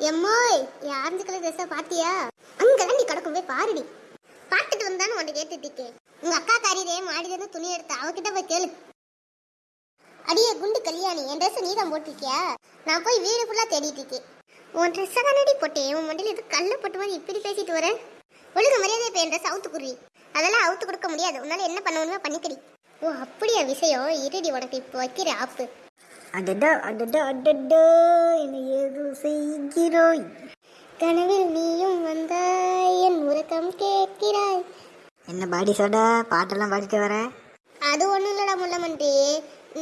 எம்மோய் என் orange colour பார்த்தியா அங்கெல்லாம் நீ கிடக்கும் பாருடி. பார்த்துட்டு வந்தானு உன்னை கேட்டுட்டு உங்க அக்கா காரியதே மாடிதான் துணி எடுத்து அவகிட்ட போய் கேளு அடியே குண்டு கல்யாணி என் ட்ரெஸ் நீ போட்டிருக்கியா? நான் போய் வீடு ஃபுல்லாக தேடிட்டு இருக்கேன். உன் ட்ரெஸ்ஸை தானடி போட்டேன். உன் மண்டியில் எதுவும் கல்ல போட்ட இப்படி பேசிட்டு வரேன் ஒழுங்கு மரியாதை இப்போ என் குருவி அதெல்லாம் அவுத்து கொடுக்க முடியாது. உன்னால என்ன பண்ண முடியுமோ பண்ணிக்கடி. ஓ அப்படியா விஷயம் இருடி உனக்கு இப்போ வைக்கிற ஆப்பு. அடடா அடடா அடடா என்ன ஏதோ செய்கிறோய்? கனவில் நீயும் வந்தாய் என் உறக்கம் கேட்கிறாய். என்ன பாடி சோடா பாட்டெல்லாம் பாடிட்டு வர? அது ஒண்ணும் இல்லடா முள்ளமன்றி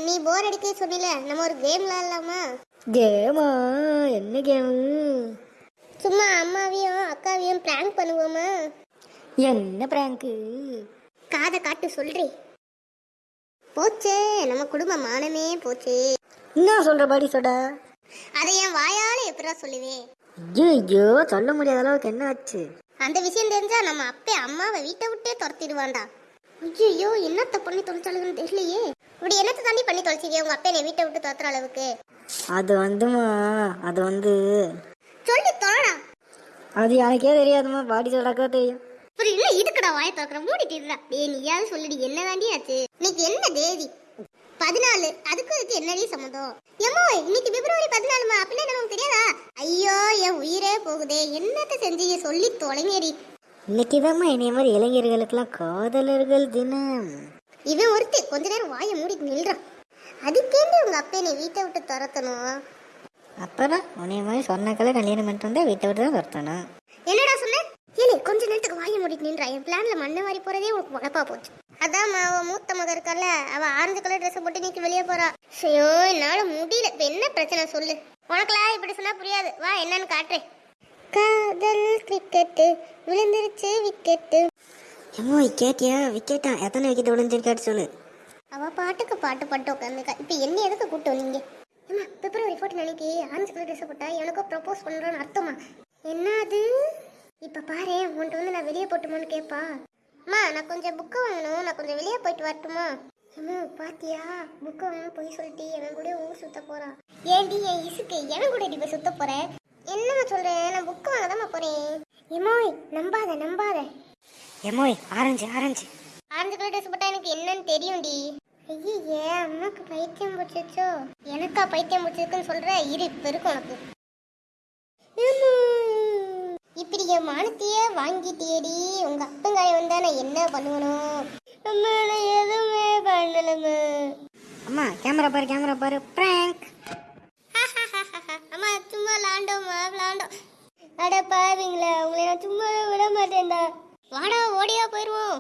நீ போர் அடிக்க சொன்னில நம்ம ஒரு கேம் விளாடலாமா கேமா என்ன கேமு சும்மா அம்மாவையும் அக்காவையும் பிராங்க் பண்ணுவோமா? என்ன பிராங்கு? காதை காட்டு சொல்றி. போச்சே நம்ம குடும்ப மானமே போச்சே. என்ன சொல்ற பாடி சோடா? அதை என் வாயால எப்படா சொல்லுவேன்? ஐயோ சொல்ல முடியாத அளவுக்கு என்ன ஆச்சு? அந்த விஷயம் தெரிஞ்சா நம்ம அப்பே அம்மாவை வீட்டை விட்டே துரத்திடுவான்டா. ஐயோ என்னத்த பண்ணி தொலைச்சாளுங்கன்னு தெரியலையே. இப்படி என்னத்தை தாண்டி பண்ணி தொலைச்சிங்க உங்க அப்பா என்னை வீட்டை விட்டு துரத்துற அளவுக்கு. அது வந்துமா? அது வந்து சொல்லி தொலைடா. அது எனக்கே தெரியாதுமா? பாடி சோடாக்கா தெரியும். இதுக்கடா வாய திறக்கிற மூடிட்டு டேய் நீயாவது சொல்லுடி என்ன தாண்டி ஆச்சு? இன்னைக்கு என்ன தேதி? பதினாலு. அதுக்கு இதுக்கு என்னடி சம்மந்தம்? ஏமோ இன்னைக்கு பிப்ரவரி பதினாலுமா? அப்படின்னா நமக்கு தெரியாதா? ஐயோ என் உயிரே போகுதே. என்னத்த செஞ்சீங்க சொல்லி தொலைங்கடி. இன்னைக்கு தாம்மா என்னைய மாதிரி இளைஞர்களுக்கெல்லாம் காதலர்கள் தினம். இவன் ஒருத்தி கொஞ்ச நேரம் வாயை மூடிட்டு நில்றான். அதுக்கேண்டி உங்க அப்பா என்னை வீட்டை விட்டு துரத்தணும்? அப்புறம் உன்னைய மாதிரி சொன்னாக்கெல்லாம் கல்யாணம் பண்ணிட்டு வந்தா வீட்டை விட்டு தான் துரத்தணும் என்னடா சொன்ன ஏலே கொஞ்ச நேரத்துக்கு வாயை மூடிட்டு நின்றா. என் பிளான்ல மண்ணை வாரி போறதே உனக்கு உழப்பா போச்சு. அதான் அவ மூத்த மக இருக்கல்ல அவ ஆரஞ்சு கலர் ட்ரெஸ் போட்டு நீக்கி வெளியே போறா. ஐயோ என்னால முடியல. இப்ப என்ன பிரச்சனை சொல்லு. உனக்குலாம் இப்படி சொன்னா புரியாது. வா என்னன்னு காட்டுறேன். காதல் கிரிக்கெட்டு விழுந்துருச்சு விக்கெட்டு ஏமோ கேட்டியா? விக்கெட்டா எத்தனை விக்கெட் விழுந்திருக்காட்டு சொல்லு. அவ பாட்டுக்கு பாட்டு பாட்டு உட்காந்துருக்கா இப்ப என்ன எதுக்கு கூட்டு வந்தீங்க? ஏமா பிப்ரவரி ஃபோர்டீன் அன்னைக்கு ஆரஞ்சு கலர் ட்ரெஸ் போட்டா எனக்கோ ப்ரப்போஸ் பண்றோன்னு அர்த்தமா? என்ன அது இப்ப பாரு உன்கிட்ட வந்து நான் வெளியே போட்டுமான்னு கேப்பா. அம்மா நான் கொஞ்சம் புக்கு வாங்கணும். நான் கொஞ்சம் வெளியே போயிட்டு வரட்டுமா? அம்மா பாத்தியா? புக்கு வாங்கணும் போய் சொல்லிட்டு என் கூட ஊர் சுத்த போறா. ஏண்டி என் இசுக்கு என் கூட இப்ப சுத்த போறேன் என்னம்மா சொல்றேன்? நான் புக்கு வாங்க தான் போறேன். எமோய் நம்பாத நம்பாத. ஏமோய் orange orange. Orange colour dress போட்டா எனக்கு என்னன்னு தெரியும்டி. ஐயே அம்மாக்கு பைத்தியம் பிடிச்சிச்சோ எனக்கா பைத்தியம் பிடிச்சிருக்குன்னு சொல்ற? இரு இப்ப இருக்கு உனக்கு அம்மா. இப்படி என் மானத்தையே வாங்கிட்டியேடி. உங்க அப்பங்காய வந்தா நான் என்ன பண்ணணும் அம்மா நான் எதுவுமே பண்ணலம்மா. அம்மா கேமரா பாரு கேமரா பாரு. பிராங்க் அம்மா சும்மா விளாண்டோம்மா விளாண்டோம் அட பாவீங்களா உங்களை நான் சும்மா விட மாட்டேன்டா. வாடா ஓடியா போயிருவோம்.